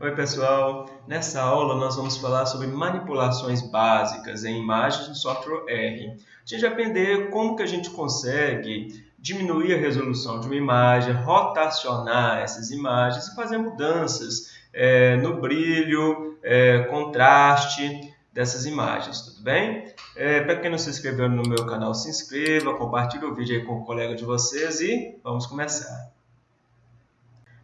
Oi pessoal, nessa aula nós vamos falar sobre manipulações básicas em imagens no software R. A gente vai aprender como que a gente consegue diminuir a resolução de uma imagem, rotacionar essas imagens e fazer mudanças é, no brilho, é, contraste dessas imagens, tudo bem? É, Para quem não se inscreveu no meu canal, se inscreva, compartilhe o vídeo aí com o colega de vocês e vamos começar.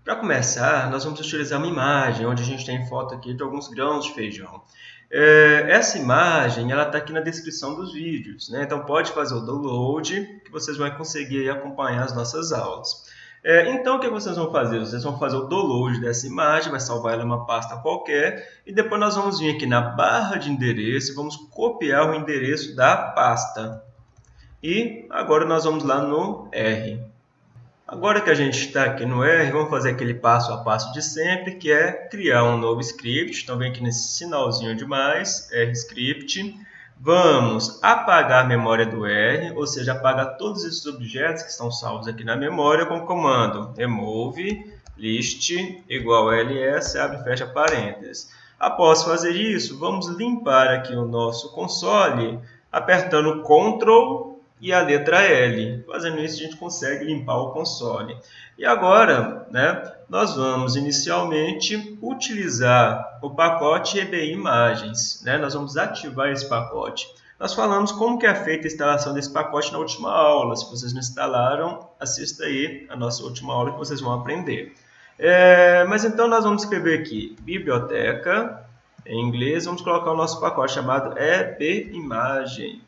Para começar, nós vamos utilizar uma imagem, onde a gente tem foto aqui de alguns grãos de feijão. É, essa imagem está aqui na descrição dos vídeos, né? então pode fazer o download, que vocês vão conseguir acompanhar as nossas aulas. É, então, o que vocês vão fazer? Vocês vão fazer o download dessa imagem, vai salvar ela em uma pasta qualquer, e depois nós vamos vir aqui na barra de endereço e vamos copiar o endereço da pasta. E agora nós vamos lá no R. Agora que a gente está aqui no R, vamos fazer aquele passo a passo de sempre, que é criar um novo script. Então, vem aqui nesse sinalzinho de mais, R script. Vamos apagar a memória do R, ou seja, apagar todos esses objetos que estão salvos aqui na memória com o comando remove list igual ls, abre e fecha parênteses. Após fazer isso, vamos limpar aqui o nosso console apertando Ctrl e a letra L. Fazendo isso, a gente consegue limpar o console. E agora, né, nós vamos inicialmente utilizar o pacote EBI Imagens. Né? Nós vamos ativar esse pacote. Nós falamos como que é feita a instalação desse pacote na última aula. Se vocês não instalaram, assista aí a nossa última aula que vocês vão aprender. É, mas então nós vamos escrever aqui biblioteca, em inglês, vamos colocar o nosso pacote chamado EB Imagem.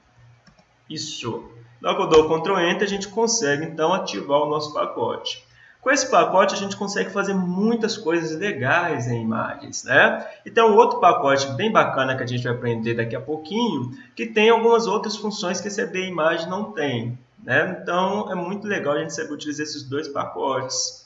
Isso. Que eu dou Ctrl Enter, a gente consegue então ativar o nosso pacote. Com esse pacote, a gente consegue fazer muitas coisas legais em imagens. Né? E um outro pacote bem bacana que a gente vai aprender daqui a pouquinho, que tem algumas outras funções que EB Imagem não tem. Né? Então, é muito legal a gente saber utilizar esses dois pacotes.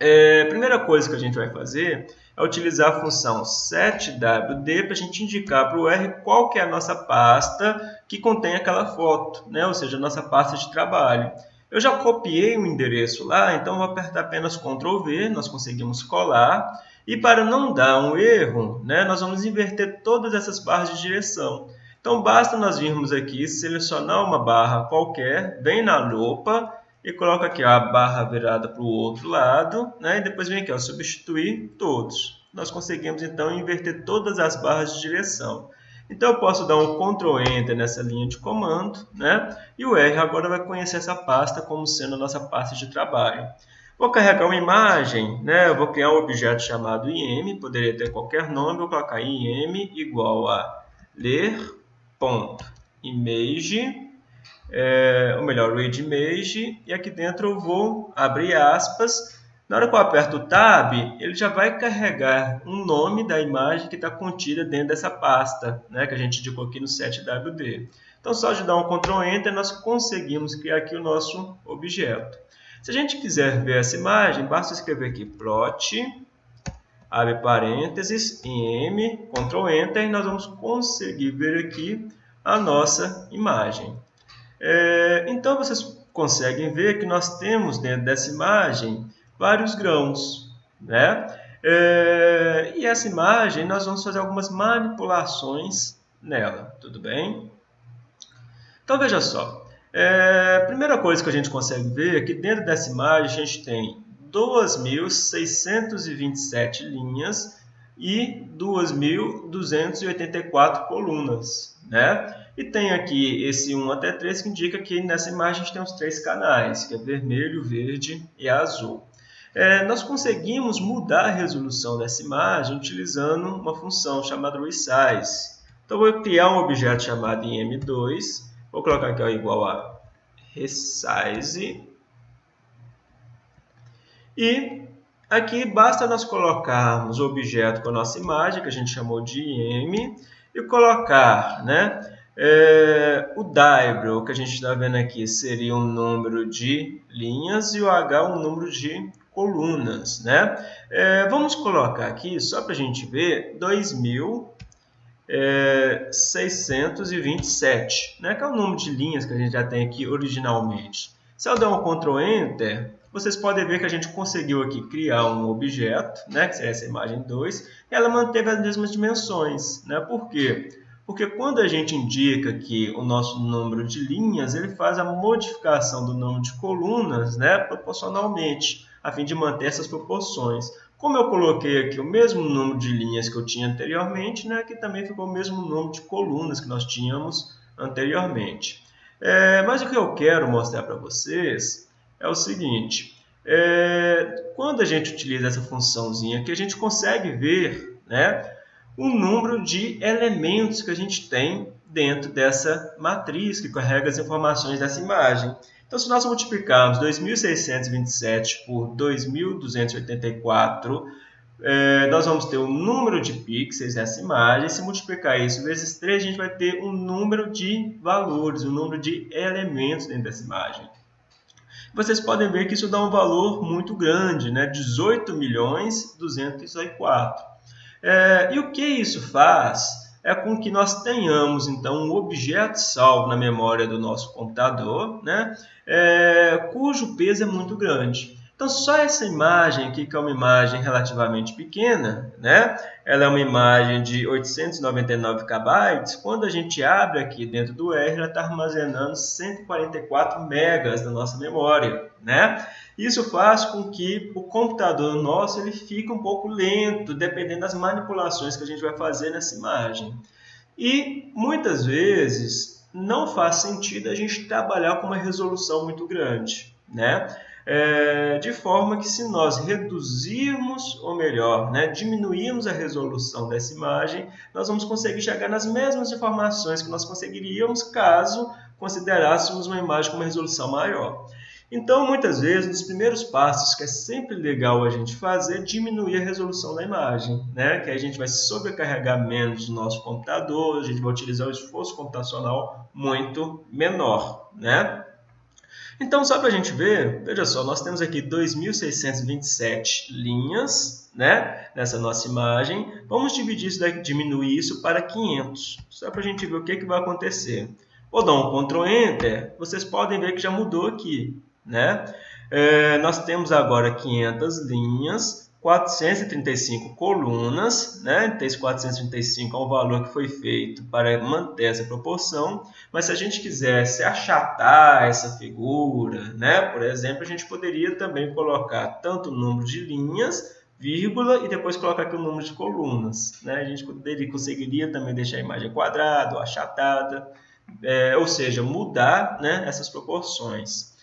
É, a primeira coisa que a gente vai fazer é utilizar a função setwd para a gente indicar para o R qual que é a nossa pasta que contém aquela foto, né? ou seja, a nossa pasta de trabalho. Eu já copiei o endereço lá, então vou apertar apenas Ctrl V, nós conseguimos colar. E para não dar um erro, né, nós vamos inverter todas essas barras de direção. Então basta nós virmos aqui, selecionar uma barra qualquer, vem na lupa e coloca aqui ó, a barra virada para o outro lado, né? e depois vem aqui, ó, substituir todos. Nós conseguimos então inverter todas as barras de direção. Então eu posso dar um Ctrl Enter nessa linha de comando, né? e o R agora vai conhecer essa pasta como sendo a nossa pasta de trabalho. Vou carregar uma imagem, né? eu vou criar um objeto chamado im, poderia ter qualquer nome, vou colocar im igual a ler.image é, ou melhor, read image, e aqui dentro eu vou abrir aspas. Na hora que eu aperto o Tab, ele já vai carregar um nome da imagem que está contida dentro dessa pasta, né, que a gente indicou aqui no 7WD. Então, só de dar um Ctrl Enter, nós conseguimos criar aqui o nosso objeto. Se a gente quiser ver essa imagem, basta escrever aqui plot, abre parênteses, im, Ctrl Enter, e nós vamos conseguir ver aqui a nossa imagem. É, então, vocês conseguem ver que nós temos dentro dessa imagem vários grãos. Né? É, e essa imagem, nós vamos fazer algumas manipulações nela, tudo bem? Então, veja só. É, a primeira coisa que a gente consegue ver é que dentro dessa imagem a gente tem 2.627 linhas e 2.284 colunas. Né? E tem aqui esse 1 até 3 que indica que nessa imagem a gente tem os três canais, que é vermelho, verde e azul. É, nós conseguimos mudar a resolução dessa imagem utilizando uma função chamada resize. Então, vou criar um objeto chamado im2, vou colocar aqui ó, igual a resize. E aqui basta nós colocarmos o objeto com a nossa imagem, que a gente chamou de im, e colocar né, é, o diagram, que a gente está vendo aqui, seria um número de linhas e o H um número de colunas. Né? É, vamos colocar aqui, só para a gente ver, 2.627, é, né? que é o número de linhas que a gente já tem aqui originalmente. Se eu der um Ctrl Enter, vocês podem ver que a gente conseguiu aqui criar um objeto, né, que seria essa imagem 2, e ela manteve as mesmas dimensões. Né? Por quê? Porque quando a gente indica que o nosso número de linhas, ele faz a modificação do número de colunas né, proporcionalmente, a fim de manter essas proporções. Como eu coloquei aqui o mesmo número de linhas que eu tinha anteriormente, né, aqui também ficou o mesmo número de colunas que nós tínhamos anteriormente. É, mas o que eu quero mostrar para vocês é o seguinte. É, quando a gente utiliza essa funçãozinha aqui, a gente consegue ver né, o número de elementos que a gente tem dentro dessa matriz que carrega as informações dessa imagem. Então, se nós multiplicarmos 2.627 por 2.284, é, nós vamos ter o um número de pixels nessa imagem. Se multiplicar isso vezes 3, a gente vai ter um número de valores, um número de elementos dentro dessa imagem. Vocês podem ver que isso dá um valor muito grande, né? 18 milhões 204. É, e o que isso faz? é com que nós tenhamos então um objeto salvo na memória do nosso computador, né, é, cujo peso é muito grande. Então, só essa imagem aqui, que é uma imagem relativamente pequena, né? ela é uma imagem de 899 KB, quando a gente abre aqui dentro do R, ela está armazenando 144 megas da nossa memória. Né? Isso faz com que o computador nosso ele fique um pouco lento, dependendo das manipulações que a gente vai fazer nessa imagem. E, muitas vezes, não faz sentido a gente trabalhar com uma resolução muito grande. Né? é, de forma que se nós reduzirmos, ou melhor, né, diminuirmos a resolução dessa imagem, nós vamos conseguir chegar nas mesmas informações que nós conseguiríamos caso considerássemos uma imagem com uma resolução maior. Então, muitas vezes, nos primeiros passos, que é sempre legal a gente fazer, é diminuir a resolução da imagem, né? que a gente vai sobrecarregar menos o nosso computador, a gente vai utilizar um esforço computacional muito menor. Né? Então, só para a gente ver, veja só, nós temos aqui 2.627 linhas né, nessa nossa imagem. Vamos dividir isso daqui, diminuir isso para 500, só para a gente ver o que, que vai acontecer. Vou dar um Ctrl Enter, vocês podem ver que já mudou aqui. Né? É, nós temos agora 500 linhas 435 colunas, né? Então, esse 435 é um valor que foi feito para manter essa proporção, mas se a gente quisesse achatar essa figura, né? Por exemplo, a gente poderia também colocar tanto o número de linhas, vírgula, e depois colocar aqui o número de colunas, né? A gente poderia, conseguiria também deixar a imagem quadrada ou achatada, é, ou seja, mudar né, essas proporções.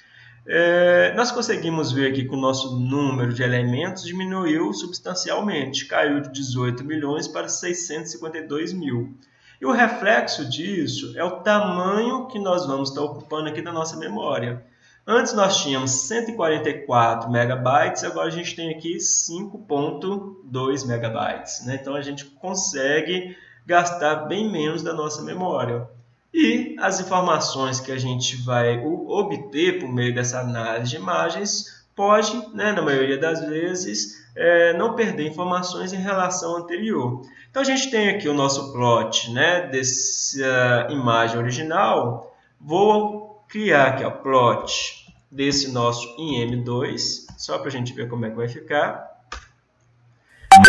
É, nós conseguimos ver aqui que o nosso número de elementos diminuiu substancialmente, caiu de 18 milhões para 652 mil. E o reflexo disso é o tamanho que nós vamos estar ocupando aqui da nossa memória. Antes nós tínhamos 144 megabytes, agora a gente tem aqui 5.2 megabytes. Né? Então a gente consegue gastar bem menos da nossa memória. E as informações que a gente vai obter por meio dessa análise de imagens pode, né, na maioria das vezes, é, não perder informações em relação ao anterior. Então a gente tem aqui o nosso plot né, dessa imagem original. Vou criar aqui o plot desse nosso IM2, só para a gente ver como é que vai ficar.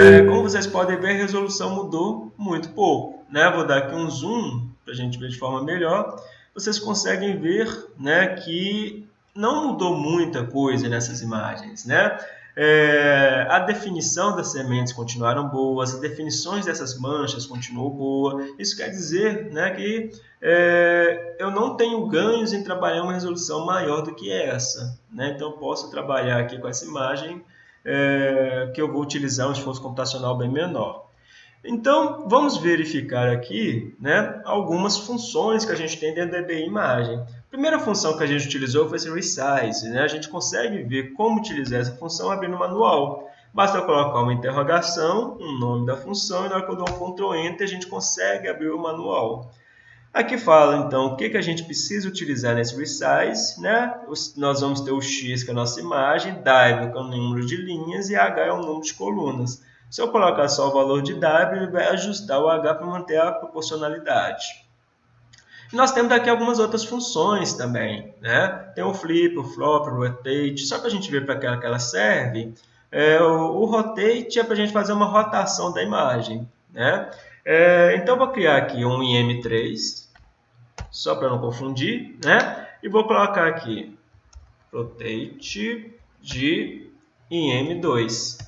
É, como vocês podem ver, a resolução mudou muito pouco. Né? Vou dar aqui um zoom para a gente ver de forma melhor, vocês conseguem ver né, que não mudou muita coisa nessas imagens. Né? É, a definição das sementes continuaram boas, as definições dessas manchas continuou boa. Isso quer dizer né, que é, eu não tenho ganhos em trabalhar uma resolução maior do que essa. Né? Então, eu posso trabalhar aqui com essa imagem é, que eu vou utilizar um esforço computacional bem menor. Então, vamos verificar aqui né, algumas funções que a gente tem dentro da EBI Imagem. A primeira função que a gente utilizou foi esse resize. Né? A gente consegue ver como utilizar essa função abrindo o manual. Basta colocar uma interrogação, um nome da função, e na hora que eu dou um Ctrl Enter, a gente consegue abrir o manual. Aqui fala, então, o que, que a gente precisa utilizar nesse resize. Né? Nós vamos ter o x, que é a nossa imagem, dive, que é o número de linhas, e h é o número de colunas. Se eu colocar só o valor de W, ele vai ajustar o H para manter a proporcionalidade. nós temos aqui algumas outras funções também. Né? Tem o flip, o flop, o rotate. Só para a gente ver para que ela serve, é, o, o, rotate é para a gente fazer uma rotação da imagem. Né? É, então, vou criar aqui um IM3, só para não confundir. Né? E vou colocar aqui rotate de IM2.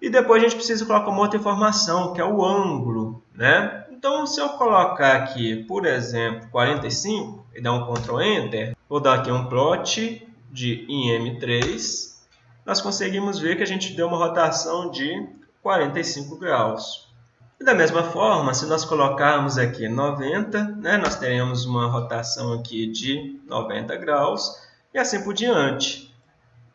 E depois a gente precisa colocar uma outra informação, que é o ângulo. Né? Então, se eu colocar aqui, por exemplo, 45 e dar um Ctrl Enter, vou dar aqui um plot de IM3, nós conseguimos ver que a gente deu uma rotação de 45 graus. E da mesma forma, se nós colocarmos aqui 90, né, nós teremos uma rotação aqui de 90 graus e assim por diante.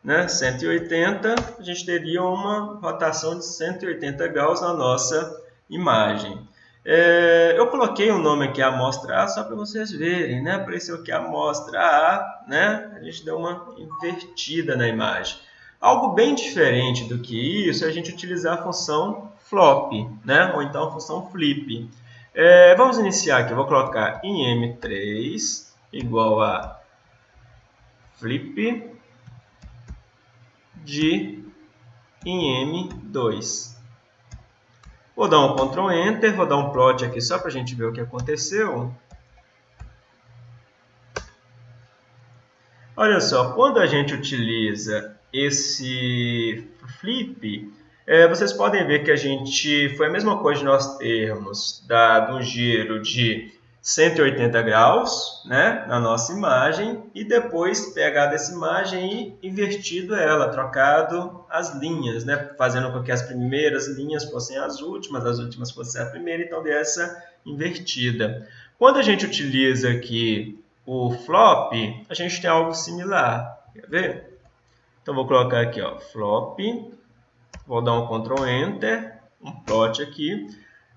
Né? 180, a gente teria uma rotação de 180 graus na nossa imagem. É, eu coloquei o um nome aqui amostra A só para vocês verem, né? Apareceu aqui amostra A, né? A gente deu uma invertida na imagem. Algo bem diferente do que isso é a gente utilizar a função flop, né? Ou então a função flip. É, vamos iniciar aqui, eu vou colocar em M3 igual a flip de em M2. Vou dar um Ctrl Enter, vou dar um plot aqui só para a gente ver o que aconteceu. Olha só, quando a gente utiliza esse flip, é, vocês podem ver que a gente foi a mesma coisa de nós termos dado um giro de 180 graus né, na nossa imagem e depois pegado essa imagem e invertido ela, trocado as linhas, né, fazendo com que as primeiras linhas fossem as últimas, as últimas fossem a primeira, então dessa invertida. Quando a gente utiliza aqui o flop, a gente tem algo similar, quer ver? Então vou colocar aqui, ó, flop, vou dar um Ctrl Enter, um plot aqui,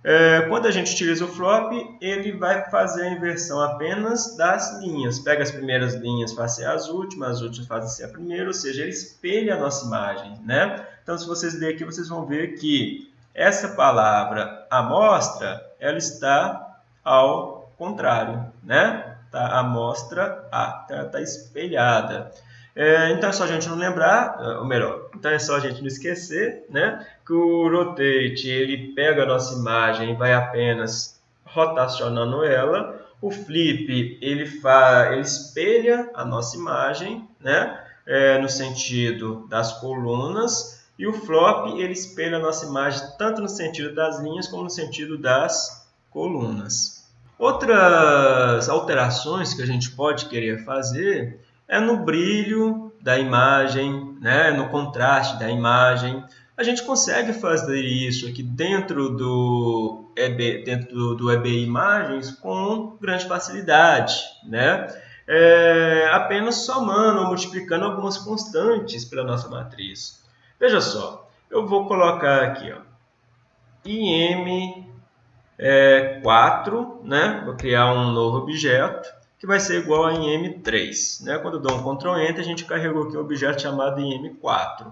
é, quando a gente utiliza o flop, ele vai fazer a inversão apenas das linhas. Pega as primeiras linhas, faz ser as últimas, as últimas fazem ser a primeira, ou seja, ele espelha a nossa imagem. Né? Então, se vocês lerem aqui, vocês vão ver que essa palavra amostra, ela está ao contrário. Né? Tá, amostra A, está espelhada. É, então é só a gente não lembrar, é, ou melhor, então é só a gente não esquecer, né, que o rotate ele pega a nossa imagem e vai apenas rotacionando ela. O flip ele faz, ele espelha a nossa imagem, né, é, no sentido das colunas. E o flop ele espelha a nossa imagem tanto no sentido das linhas como no sentido das colunas. Outras alterações que a gente pode querer fazer é no brilho da imagem, né? no contraste da imagem. A gente consegue fazer isso aqui dentro do EB, dentro do, EBI Imagens com grande facilidade, né? É, apenas somando ou multiplicando algumas constantes pela nossa matriz. Veja só, eu vou colocar aqui, ó, IM4, é, né? vou criar um novo objeto, que vai ser igual a M3. Né? Quando eu dou um Ctrl Enter, a gente carregou aqui um objeto chamado IM4.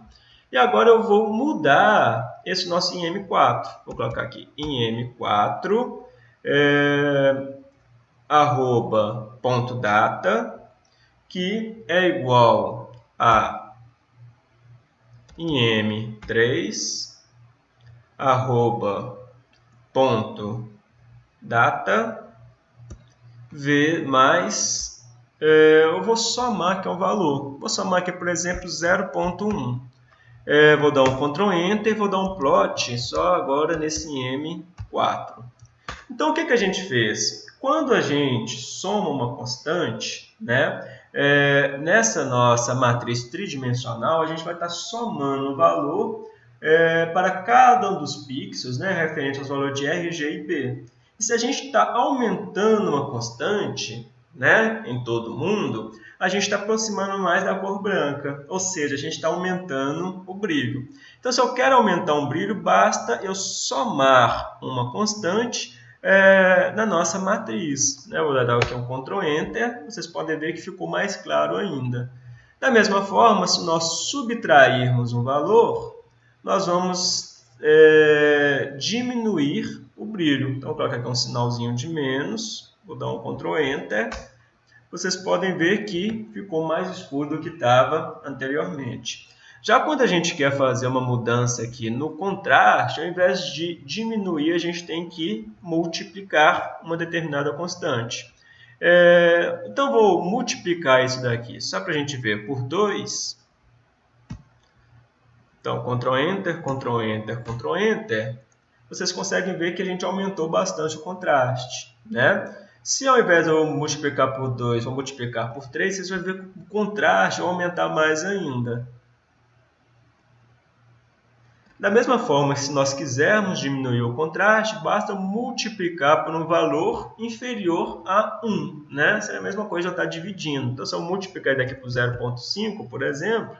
E agora eu vou mudar esse nosso IM4. Vou colocar aqui IM4, é, arroba ponto data, que é igual a IM3, arroba ponto data, V mais, é, eu vou somar que é um valor. Vou somar aqui, por exemplo, 0.1. É, vou dar um Ctrl Enter e vou dar um plot só agora nesse M4. Então, o que, que a gente fez? Quando a gente soma uma constante, né, é, nessa nossa matriz tridimensional, a gente vai estar somando o valor é, para cada um dos pixels, né, referente aos valores de R, G e B. E se a gente está aumentando uma constante né, em todo mundo, a gente está aproximando mais da cor branca, ou seja, a gente está aumentando o brilho. Então, se eu quero aumentar um brilho, basta eu somar uma constante é, na nossa matriz. Né? Vou dar aqui um Ctrl Enter, vocês podem ver que ficou mais claro ainda. Da mesma forma, se nós subtrairmos um valor, nós vamos é, diminuir o brilho. Então, vou colocar aqui um sinalzinho de menos, vou dar um Ctrl Enter, vocês podem ver que ficou mais escuro do que estava anteriormente. Já quando a gente quer fazer uma mudança aqui no contraste, ao invés de diminuir, a gente tem que multiplicar uma determinada constante. É, então, vou multiplicar isso daqui, só para a gente ver, por 2. Então, Ctrl Enter, Ctrl Enter, Ctrl Enter. Vocês conseguem ver que a gente aumentou bastante o contraste. Né? Se ao invés de eu multiplicar por 2, eu multiplicar por 3, vocês vão ver que o contraste vai aumentar mais ainda. Da mesma forma, se nós quisermos diminuir o contraste, basta multiplicar por um valor inferior a 1. Né? Seria a mesma coisa eu estar dividindo. Então, se eu multiplicar daqui por 0,5, por exemplo,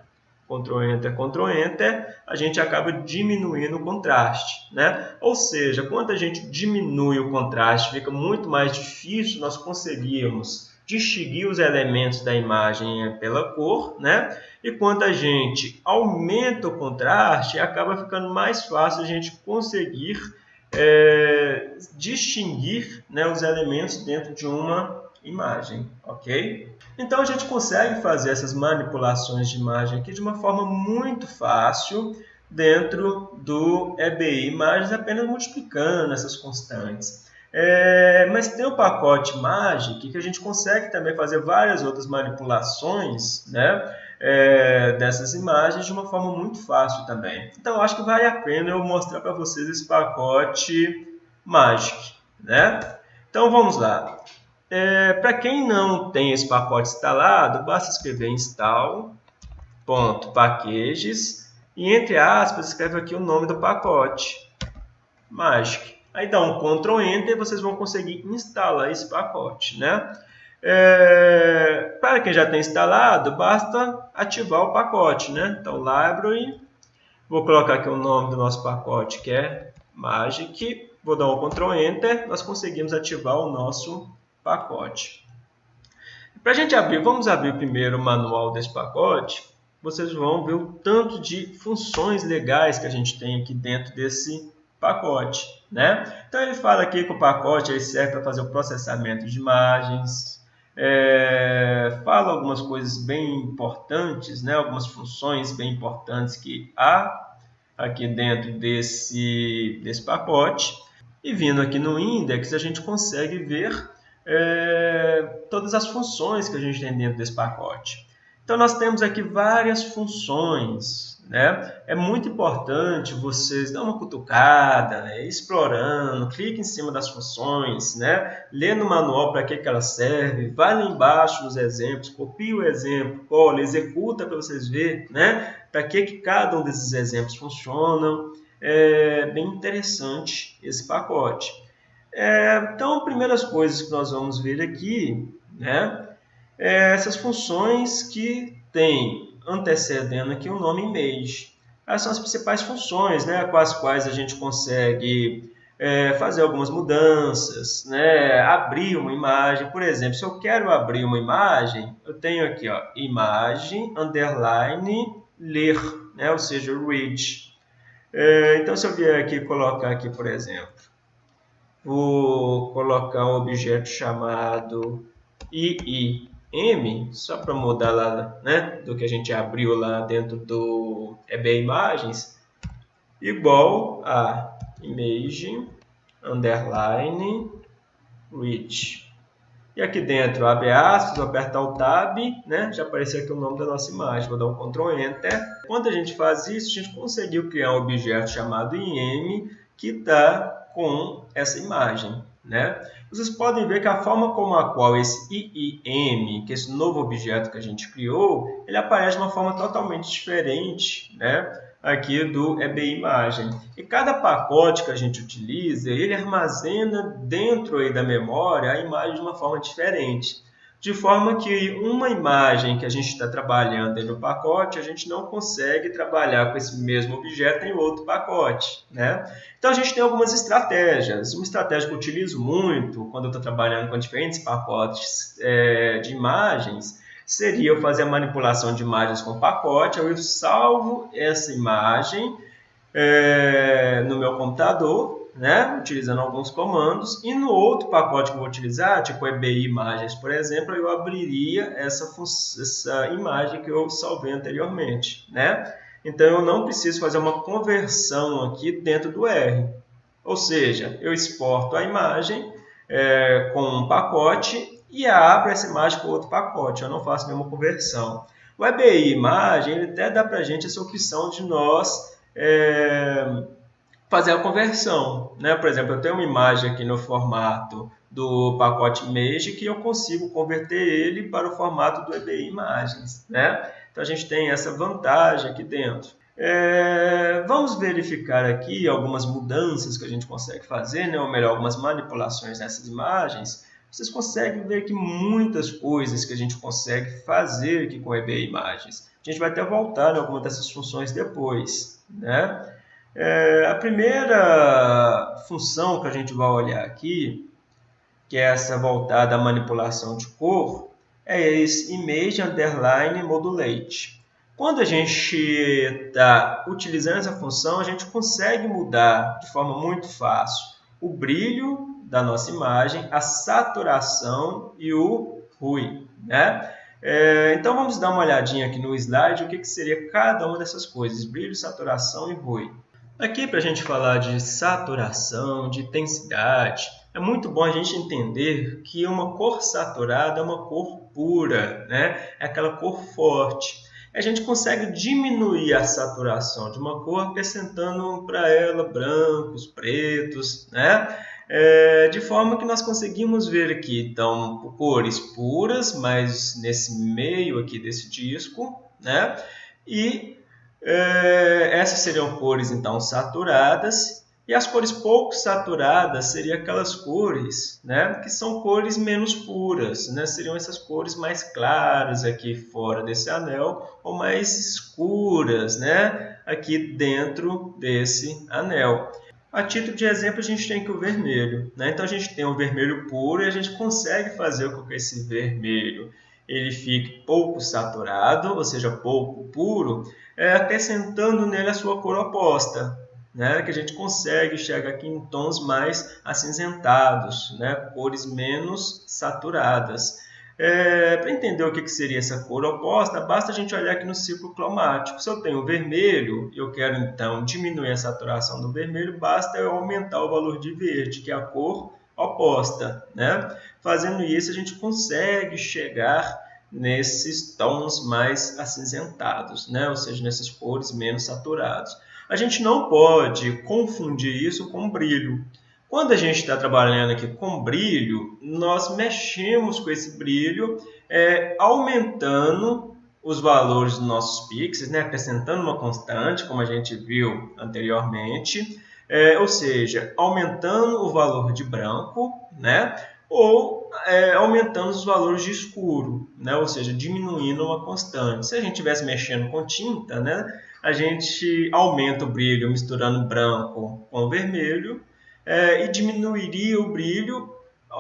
Ctrl Enter, Ctrl Enter, a gente acaba diminuindo o contraste. Né? Ou seja, quando a gente diminui o contraste, fica muito mais difícil nós conseguirmos distinguir os elementos da imagem pela cor, né? E quando a gente aumenta o contraste, acaba ficando mais fácil a gente conseguir é, distinguir né, os elementos dentro de uma imagem, ok? Então a gente consegue fazer essas manipulações de imagem aqui de uma forma muito fácil dentro do EBI Imagens, apenas multiplicando essas constantes. É, mas tem o pacote Magic que a gente consegue também fazer várias outras manipulações né, é, dessas imagens de uma forma muito fácil também. Então, acho que vale a pena eu mostrar para vocês esse pacote Magic. Né? Então, vamos lá. É, para quem não tem esse pacote instalado, basta escrever install.packages e, entre aspas, escreve aqui o nome do pacote Magic. Aí dá um Ctrl Enter e vocês vão conseguir instalar esse pacote, né? É, para quem já tem instalado, basta ativar o pacote, né? Então, Library, vou colocar aqui o nome do nosso pacote, que é Magic, vou dar um Ctrl Enter, nós conseguimos ativar o nosso pacote. Para a gente abrir, vamos abrir primeiro o manual desse pacote, vocês vão ver o tanto de funções legais que a gente tem aqui dentro desse pacote. Né? Então ele fala aqui que o pacote serve para fazer o processamento de imagens, é, fala algumas coisas bem importantes, né? algumas funções bem importantes que há aqui dentro desse, desse pacote. E vindo aqui no index, a gente consegue ver é, todas as funções que a gente tem dentro desse pacote. Então, nós temos aqui várias funções, né? É muito importante vocês dar uma cutucada, né? explorando, clique em cima das funções, né? lê no manual para que, que ela serve, vai lá embaixo nos exemplos, copie o exemplo, cola, executa para vocês verem né? para que, que cada um desses exemplos funcionam. É bem interessante esse pacote. É, então, primeiras coisas que nós vamos ver aqui, né? É essas funções que têm antecedendo aqui o nome image. Essas são as principais funções né, com as quais a gente consegue é, fazer algumas mudanças, né, abrir uma imagem. Por exemplo, se eu quero abrir uma imagem, eu tenho aqui ó, imagem, underline, ler, né, ou seja, read. É, então, se eu vier aqui colocar aqui, por exemplo, vou colocar um objeto chamado ii M, só para mudar lá né, do que a gente abriu lá dentro do EB Imagens, igual a image underline reach. E aqui dentro, abre aspas, vou apertar o Tab, né? já apareceu aqui o nome da nossa imagem. Vou dar um Ctrl Enter. Quando a gente faz isso, a gente conseguiu criar um objeto chamado IM que está com essa imagem. Né? Vocês podem ver que a forma como a qual esse IIM, que é esse novo objeto que a gente criou, ele aparece de uma forma totalmente diferente né? aqui do EBI Imagem. E cada pacote que a gente utiliza, ele armazena dentro aí da memória a imagem de uma forma diferente de forma que uma imagem que a gente está trabalhando no pacote, a gente não consegue trabalhar com esse mesmo objeto em outro pacote. Né? Então, a gente tem algumas estratégias. Uma estratégia que eu utilizo muito quando eu estou trabalhando com diferentes pacotes é, de imagens seria eu fazer a manipulação de imagens com pacote, eu salvo essa imagem é, no meu computador né, utilizando alguns comandos, e no outro pacote que eu vou utilizar, tipo EBI Imagens, por exemplo, eu abriria essa, essa imagem que eu salvei anteriormente. Né? Então, eu não preciso fazer uma conversão aqui dentro do R. Ou seja, eu exporto a imagem é, com um pacote e abro essa imagem com outro pacote. Eu não faço nenhuma conversão. O EBI Imagem ele até dá para a gente essa opção de nós é, fazer a conversão. Né? Por exemplo, eu tenho uma imagem aqui no formato do pacote Image que eu consigo converter ele para o formato do EBI Imagens. Né? Então, a gente tem essa vantagem aqui dentro. É, vamos verificar aqui algumas mudanças que a gente consegue fazer, né? ou melhor, algumas manipulações nessas imagens vocês conseguem ver aqui muitas coisas que a gente consegue fazer aqui com o EBA Imagens. A gente vai até voltar em alguma dessas funções depois. Né? É, a primeira função que a gente vai olhar aqui, que é essa voltada à manipulação de cor, é esse Image Underline Modulate. Quando a gente está utilizando essa função, a gente consegue mudar de forma muito fácil o brilho da nossa imagem, a saturação e o RUI. Né? É, então vamos dar uma olhadinha aqui no slide o que, que seria cada uma dessas coisas, brilho, saturação e RUI. Aqui para a gente falar de saturação, de intensidade, é muito bom a gente entender que uma cor saturada é uma cor pura, né? é aquela cor forte. A gente consegue diminuir a saturação de uma cor acrescentando para ela brancos, pretos, né? É, de forma que nós conseguimos ver aqui, então, cores puras, mas nesse meio aqui desse disco, né? E é, essas seriam cores, então, saturadas. E as cores pouco saturadas seriam aquelas cores né, que são cores menos puras, né? seriam essas cores mais claras aqui fora desse anel ou mais escuras né, aqui dentro desse anel. A título de exemplo, a gente tem aqui o vermelho. Né? Então, a gente tem o vermelho puro e a gente consegue fazer com que esse vermelho ele fique pouco saturado, ou seja, pouco puro, é, acrescentando nele a sua cor oposta, né? que a gente consegue chegar aqui em tons mais acinzentados, né? cores menos saturadas. É, Para entender o que, que seria essa cor oposta, basta a gente olhar aqui no ciclo cromático. Se eu tenho vermelho, eu quero então diminuir a saturação do vermelho, basta eu aumentar o valor de verde, que é a cor oposta. Né? Fazendo isso, a gente consegue chegar nesses tons mais acinzentados, né? ou seja, nessas cores menos saturadas. A gente não pode confundir isso com brilho. Quando a gente está trabalhando aqui com brilho, nós mexemos com esse brilho, é, aumentando os valores dos nossos pixels, né, acrescentando uma constante, como a gente viu anteriormente, é, ou seja, aumentando o valor de branco, né, ou é, aumentando os valores de escuro, né, ou seja, diminuindo uma constante. Se a gente estivesse mexendo com tinta, né, a gente aumenta o brilho misturando branco com vermelho, é, e diminuiria o brilho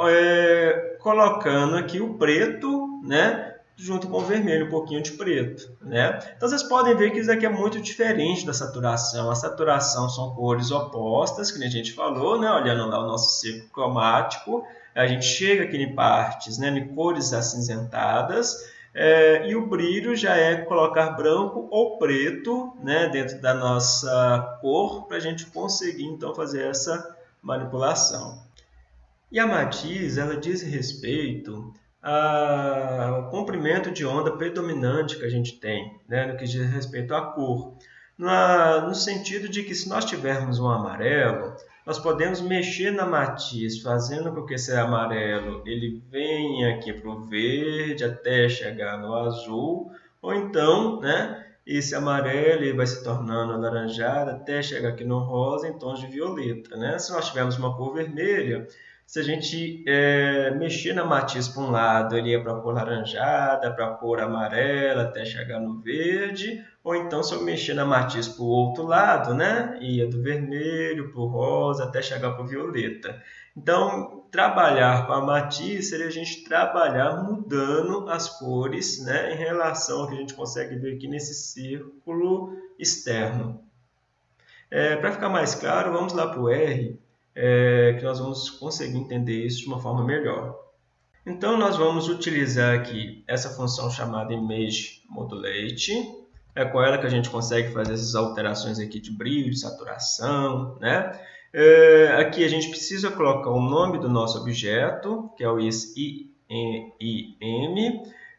é, colocando aqui o preto, né? junto com o vermelho, um pouquinho de preto. Né? Então vocês podem ver que isso aqui é muito diferente da saturação. A saturação são cores opostas, que a gente falou, né? olhando lá o nosso ciclo cromático. A gente chega aqui em partes né? em cores acinzentadas, é, e o brilho já é colocar branco ou preto né? dentro da nossa cor, para a gente conseguir então fazer essa manipulação. E a matiz ela diz respeito ao comprimento de onda predominante que a gente tem, né, no que diz respeito à cor. Na, no sentido de que se nós tivermos um amarelo, nós podemos mexer na matiz, fazendo com que esse amarelo ele venha aqui para o verde até chegar no azul, ou então, né, esse amarelo ele vai se tornando alaranjado até chegar aqui no rosa em tons de violeta. Né? Se nós tivermos uma cor vermelha, se a gente é, mexer na matiz para um lado, ele ia para a cor laranjada, para a cor amarela, até chegar no verde. Ou então, se eu mexer na matiz para o outro lado, né, ia do vermelho para o rosa, até chegar para o violeta. Então, trabalhar com a matiz seria a gente trabalhar mudando as cores né, em relação ao que a gente consegue ver aqui nesse círculo externo. É, Para ficar mais claro, vamos lá para o R. é, que nós vamos conseguir entender isso de uma forma melhor. Então, nós vamos utilizar aqui essa função chamada ImageModulate. É com ela que a gente consegue fazer essas alterações aqui de brilho, de saturação, né? É, aqui a gente precisa colocar o nome do nosso objeto, que é o IM,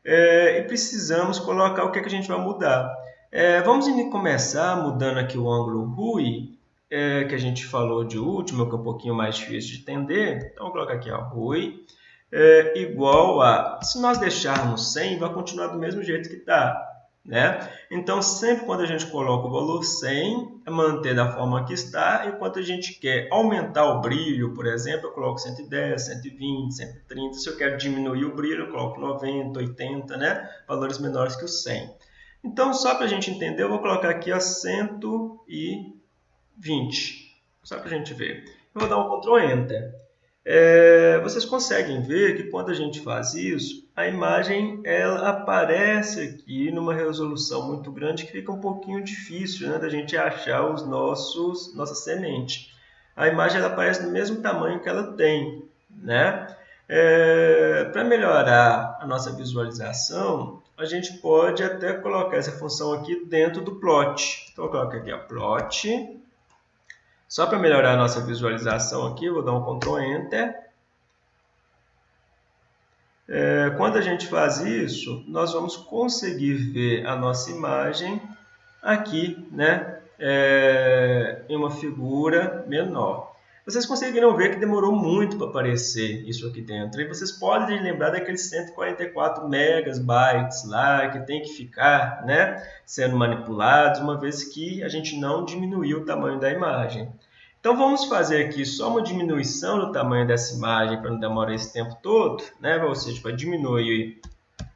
é, e precisamos colocar o que, é que a gente vai mudar. É, vamos começar mudando aqui o ângulo RUI, é, que a gente falou de último, que é um pouquinho mais difícil de entender. Então, vou colocar aqui a RUI é, igual a... Se nós deixarmos 100, vai continuar do mesmo jeito que está. Né? Então, sempre quando a gente coloca o valor 100, é manter da forma que está. Enquanto a gente quer aumentar o brilho, por exemplo, eu coloco 110, 120, 130. Se eu quero diminuir o brilho, eu coloco 90, 80, né? valores menores que o 100. Então, só para a gente entender, eu vou colocar aqui a 120. Só para a gente ver. Eu vou dar um Ctrl Enter. É, vocês conseguem ver que quando a gente faz isso, a imagem ela aparece aqui numa resolução muito grande que fica um pouquinho difícil né, da gente achar os nossos nossa semente. A imagem ela aparece do mesmo tamanho que ela tem. Né? É, Para melhorar a nossa visualização, a gente pode até colocar essa função aqui dentro do plot. Então, eu coloco aqui a plot só para melhorar a nossa visualização aqui, vou dar um Ctrl Enter. É, quando a gente faz isso, nós vamos conseguir ver a nossa imagem aqui, né, é, em uma figura menor. Vocês conseguiram ver que demorou muito para aparecer isso aqui dentro. E vocês podem lembrar daqueles 144 megabytes lá que tem que ficar né, sendo manipulados, uma vez que a gente não diminuiu o tamanho da imagem. Então vamos fazer aqui só uma diminuição do tamanho dessa imagem para não demorar esse tempo todo, né? ou seja, para diminuir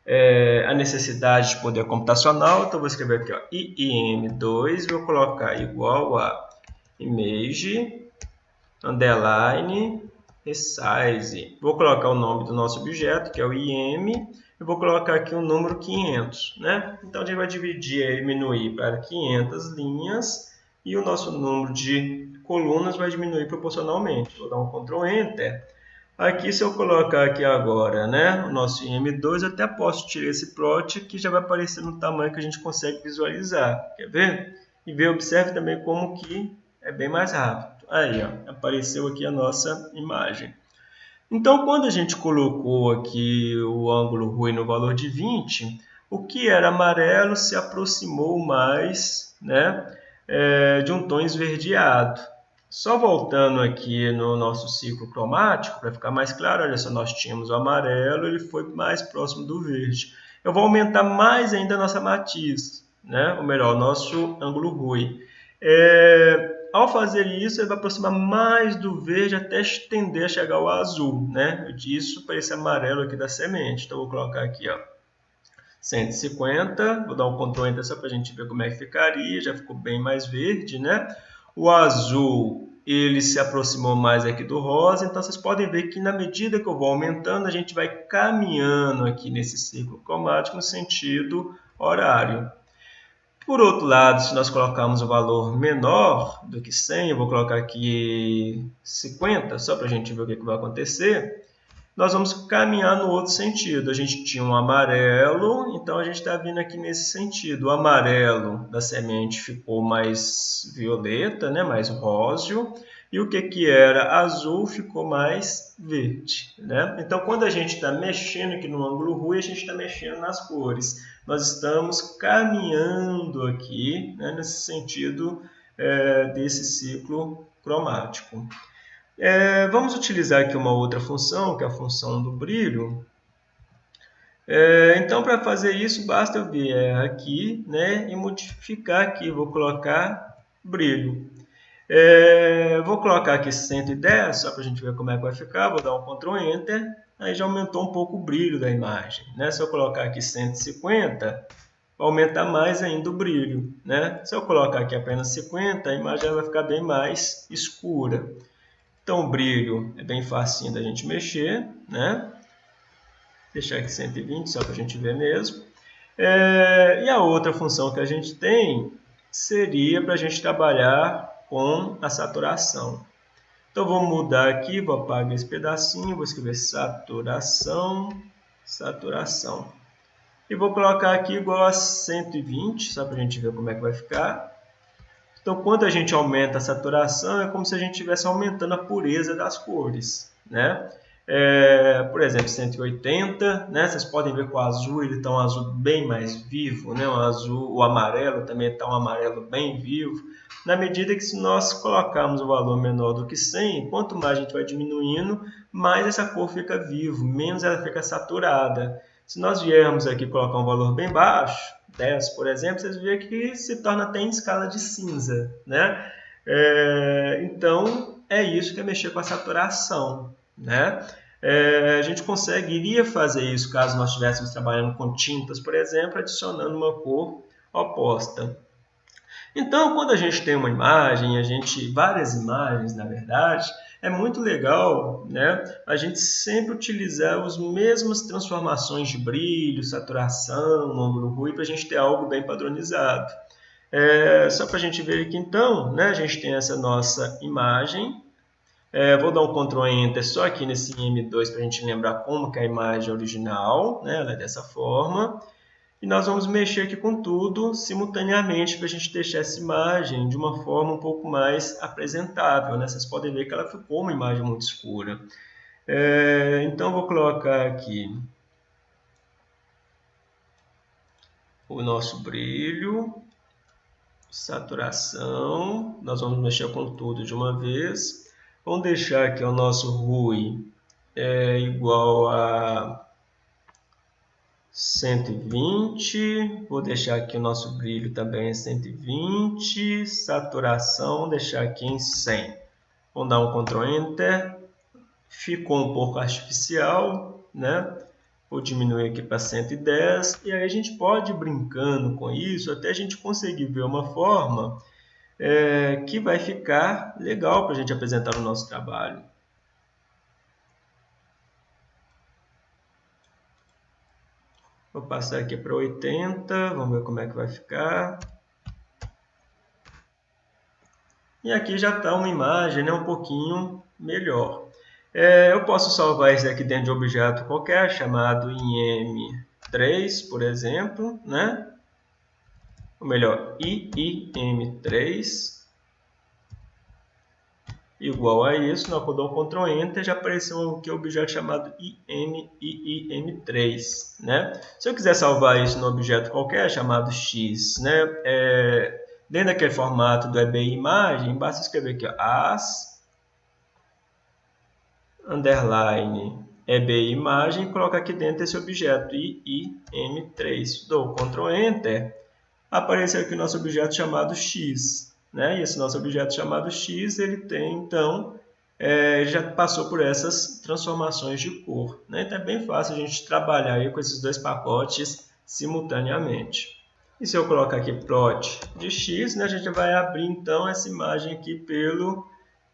é, a necessidade de poder computacional. Então vou escrever aqui ó, IIM2, vou colocar igual a image underline resize. Vou colocar o nome do nosso objeto, que é o IM, e vou colocar aqui o número 500. Né? Então a gente vai dividir e diminuir para 500 linhas e o nosso número de colunas vai diminuir proporcionalmente. Vou dar um Ctrl Enter. Aqui, se eu colocar aqui agora né, o nosso IM2, eu até posso tirar esse plot que já vai aparecer no tamanho que a gente consegue visualizar. Quer ver? E ver, observe também como que é bem mais rápido. Aí, ó, apareceu aqui a nossa imagem. Então, quando a gente colocou aqui o ângulo ruim no valor de 20, o que era amarelo se aproximou mais né, é, de um tom esverdeado. Só voltando aqui no nosso ciclo cromático, para ficar mais claro, olha só, nós tínhamos o amarelo, ele foi mais próximo do verde. Eu vou aumentar mais ainda a nossa matiz, né? ou melhor, o nosso ângulo RUI. É, ao fazer isso, ele vai aproximar mais do verde até estender a chegar ao azul. Né? Isso para esse amarelo aqui da semente. Então, vou colocar aqui ó, 150, vou dar um Ctrl Enter só para a gente ver como é que ficaria, já ficou bem mais verde, né? O azul ele se aproximou mais aqui do rosa, então vocês podem ver que na medida que eu vou aumentando, a gente vai caminhando aqui nesse ciclo cromático no sentido horário. Por outro lado, se nós colocarmos o valor menor do que 100, eu vou colocar aqui 50, só para a gente ver o que, que vai acontecer, nós vamos caminhar no outro sentido. A gente tinha um amarelo, então a gente está vindo aqui nesse sentido. O amarelo da semente ficou mais violeta, né? mais róseo, e o que, que era azul ficou mais verde. Né? Então, quando a gente está mexendo aqui no ângulo ruim, a gente está mexendo nas cores. Nós estamos caminhando aqui né? nesse sentido é, desse ciclo cromático. É, vamos utilizar aqui uma outra função, que é a função do brilho. É, então, para fazer isso, basta eu vir aqui né, e modificar aqui. Vou colocar brilho. É, vou colocar aqui 110, só para a gente ver como é que vai ficar. Vou dar um Ctrl Enter. Aí já aumentou um pouco o brilho da imagem. Né? Se eu colocar aqui 150, vai aumentar mais ainda o brilho. Né? Se eu colocar aqui apenas 50, a imagem vai ficar bem mais escura. Então, o brilho é bem facinho da gente mexer, né? Deixar aqui 120, só para a gente ver mesmo. É, e a outra função que a gente tem seria para a gente trabalhar com a saturação. Então, vou mudar aqui, vou apagar esse pedacinho, vou escrever saturação, saturação. E vou colocar aqui igual a 120, só para a gente ver como é que vai ficar. Então, quando a gente aumenta a saturação, é como se a gente estivesse aumentando a pureza das cores, né? É, por exemplo, 180, né? Vocês podem ver que o azul ele está um azul bem mais vivo, né? O azul, o amarelo também está um amarelo bem vivo. Na medida que se nós colocarmos o valor menor do que 100, quanto mais a gente vai diminuindo, mais essa cor fica viva, menos ela fica saturada. Se nós viermos aqui colocar um valor bem baixo, 10, por exemplo, vocês veem que se torna até em escala de cinza, né? É, então, é isso que é mexer com a saturação, né? É, a gente conseguiria fazer isso caso nós estivéssemos trabalhando com tintas, por exemplo, adicionando uma cor oposta. Então, quando a gente tem uma imagem, a gente várias imagens, na verdade, é muito legal né, a gente sempre utilizar as mesmas transformações de brilho, saturação, ângulo, ruim, para a gente ter algo bem padronizado. É, só para a gente ver aqui então, né, a gente tem essa nossa imagem. É, vou dar um Ctrl Enter só aqui nesse M2 para a gente lembrar como que é a imagem original, né, ela é dessa forma. E nós vamos mexer aqui com tudo simultaneamente para a gente deixar essa imagem de uma forma um pouco mais apresentável. Né? Vocês podem ver que ela ficou uma imagem muito escura. É, então, vou colocar aqui o nosso brilho, saturação. Nós vamos mexer com tudo de uma vez. Vamos deixar aqui o nosso RUI é, igual a 120, vou deixar aqui o nosso brilho também em 120, saturação, deixar aqui em 100. Vamos dar um Ctrl Enter, ficou um pouco artificial, né? Vou diminuir aqui para 110 e aí a gente pode ir brincando com isso até a gente conseguir ver uma forma é, que vai ficar legal para a gente apresentar o nosso trabalho. Vou passar aqui para 80, vamos ver como é que vai ficar. E aqui já está uma imagem né, um pouquinho melhor. É, eu posso salvar isso aqui dentro de objeto qualquer, chamado IM3, por exemplo, né? Ou melhor, IIM3 igual a isso, nós dou um Ctrl Enter, já apareceu aqui o objeto chamado IMIIM3. Né? Se eu quiser salvar isso no objeto qualquer, chamado X, né? É, dentro daquele formato do EBI imagem, basta escrever aqui ó, as underline EBI imagem e colocar aqui dentro esse objeto IIM3. Dou Ctrl Enter, apareceu aqui o nosso objeto chamado X. Né? E esse nosso objeto chamado x, ele tem, então, é, já passou por essas transformações de cor. Né? Então é bem fácil a gente trabalhar aí com esses dois pacotes simultaneamente. E se eu colocar aqui plot de x, né, a gente vai abrir então essa imagem aqui pelo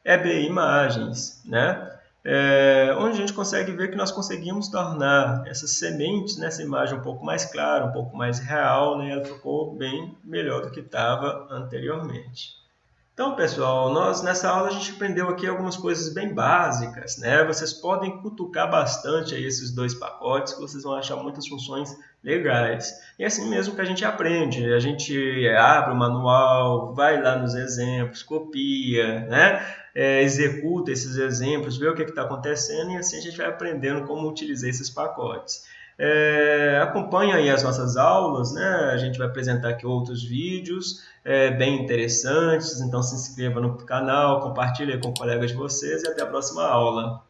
EBI Imagens. Né? É, onde a gente consegue ver que nós conseguimos tornar essas sementes nessa imagem um pouco mais clara, um pouco mais real, né? ela ficou bem melhor do que estava anteriormente. Então, pessoal, nós nessa aula a gente aprendeu aqui algumas coisas bem básicas, né? Vocês podem cutucar bastante aí esses dois pacotes que vocês vão achar muitas funções legais. E é assim mesmo que a gente aprende, a gente abre o manual, vai lá nos exemplos, copia, né? É, executa esses exemplos, vê o que está acontecendo e assim a gente vai aprendendo como utilizar esses pacotes. É, acompanhe aí as nossas aulas, né? a gente vai apresentar aqui outros vídeos é, bem interessantes, então se inscreva no canal, compartilhe com colegas de vocês e até a próxima aula.